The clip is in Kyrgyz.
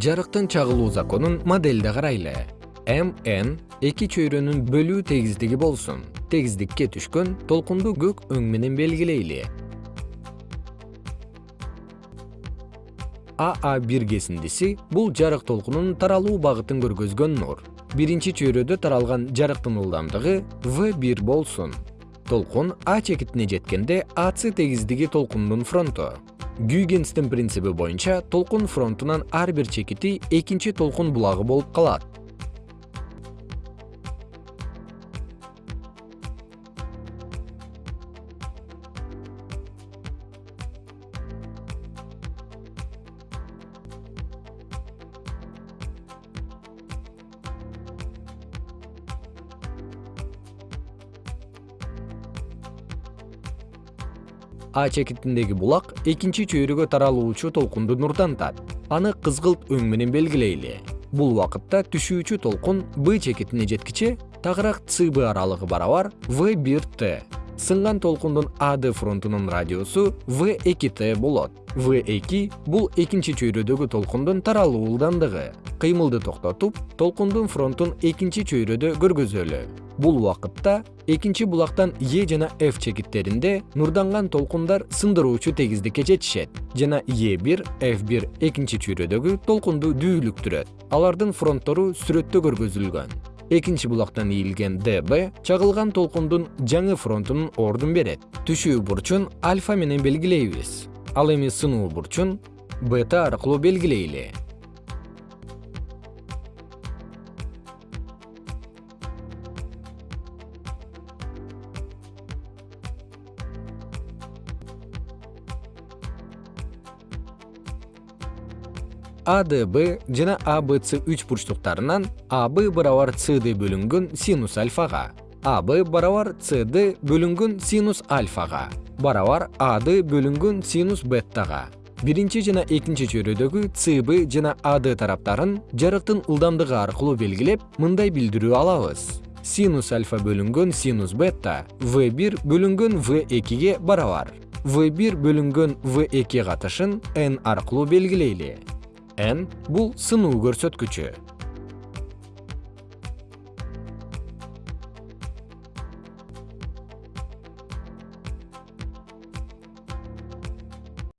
жарыктын чагылуу законун моделде карайлы. Mn эки чөйрөнүн бөлүү тегиздиги болсун. Тегиздикке түшкөн толкунду көк өң менен белгилейли. Аа бир кесиндиси бул жарык толкунунун таралуу багытын көргөзгөн нур. Биринчи чөйрөдө таралган жарыктын ылдамдыгы в бир болсун. Толкун а чекитине жеткенде ац тегиздиги толкундун фронту гюйгенстин принциби боюнча толкун фронтунан ар бир чекити экинчи толкун булагы болуп калат а чекитиндеги булак экинчи чөйрөгө таралуучу толкунду нурдантат. Аны кызгылт өң менен белгилейли. Бул убакытта түшүүчү толкун б чекитине жеткиче тагыраак цб аралыгы барабар в бир т сынган толкундун ад фронтунун радиусу в эки т болот. В эки бул экинчи чөйрөдөгү толкундун таралуу ылдамдыгы кыймылды токтотуп толкундун фронтун экинчи чөйрөдө көргөзөлү. Бул убакытта экинчи булактан е жана f чекиттеринде нурданган толкундар сындыруучу тегиздикке жетишет. Жана е бир f бир экинчи чөйрөдөгү толкунду дүүлүктүрөт. Алардын фронттору сүрөттө көргөзүлгөн экинчи булактан ийилген дб чагылган толкундун жаңы фронтунун ордун берет. Түшүү бурчун альфа менен белгилейбиз. Ал эми сынуу бурчун бета аркылуу белгилейли адб жана абц үч бурчтуктарынан аб барабар cd бөлүнгөн синус альфага аб барабар cd бөлүнгөн синус альфага барабар ад бөлүнгөн синус беттага. Биринчи жана экинчи чөйрөдөгү цб жана ад тараптарын жарыктын ылдамдыгы аркылуу белгилеп мындай билдирүү алабыз. Синус альфа бөлүнгөн синус бетта в бир бөлүнгөн в экиге барабар. В бир бөлүнгөн в эки катышын n аркылуу белгилейли n бул сынуу көрсөткүчү